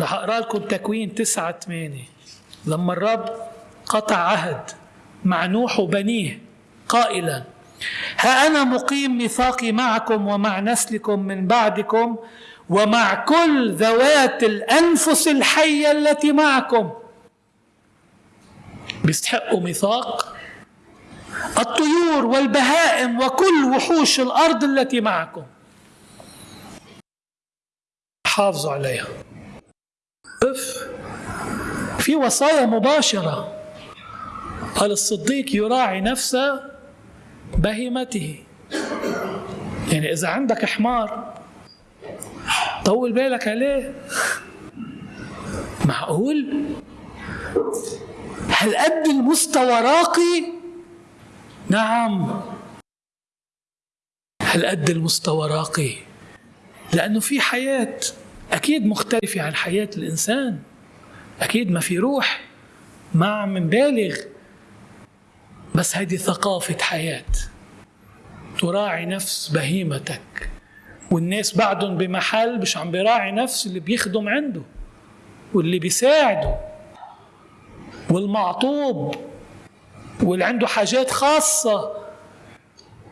رح أقرأ لكم تكوين تسعة ثمانية لما الرب قطع عهد مع نوح وبنيه قائلا ها أنا مقيم ميثاقي معكم ومع نسلكم من بعدكم ومع كل ذوات الأنفس الحية التي معكم. بيستحقوا ميثاق؟ الطيور والبهائم وكل وحوش الأرض التي معكم. حافظوا عليها. في وصايا مباشرة. قال الصديق يراعي نفس بهيمته. يعني إذا عندك حمار طول بالك عليه. معقول؟ هل قد المستوى راقي؟ نعم. هل قد المستوى راقي؟ لأنه في حياة أكيد مختلفة عن حياة الإنسان. أكيد ما في روح ما عم نبالغ. بس هذه ثقافة حياة. تراعي نفس بهيمتك. والناس بعدهم بمحل مش عم بيراعي نفس اللي بيخدم عنده واللي بيساعده. والمعطوب واللي عنده حاجات خاصة.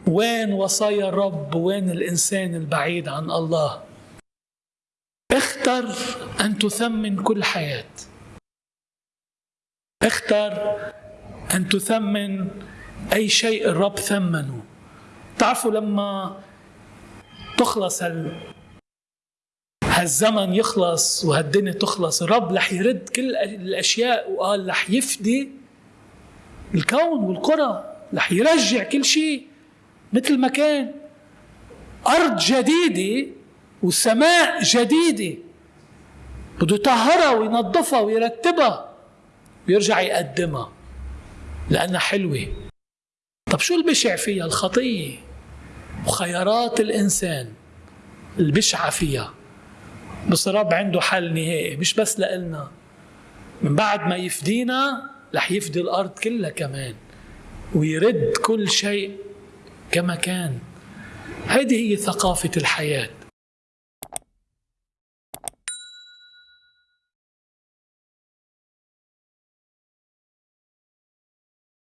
وين وصايا الرب؟ وين الإنسان البعيد عن الله؟ اختر أن تثمن كل حياة. اختر أن تثمن أي شيء الرب ثمنه. تعرفوا لما تخلص هال هالزمن يخلص وهالدنيا تخلص الرب رح يرد كل الأشياء وقال رح يفدي الكون والقرى رح يرجع كل شيء مثل ما كان. أرض جديدة وسماء جديدة بده يطهرها وينظفها ويرتبها. ويرجع يقدمها لأنها حلوة. طب شو البشع فيها؟ الخطية. وخيارات الإنسان البشعة فيها. بس الرب عنده حل نهائي مش بس لإلنا. من بعد ما يفدينا رح يفدي الأرض كلها كمان. ويرد كل شيء كما كان. هذه هي ثقافة الحياة.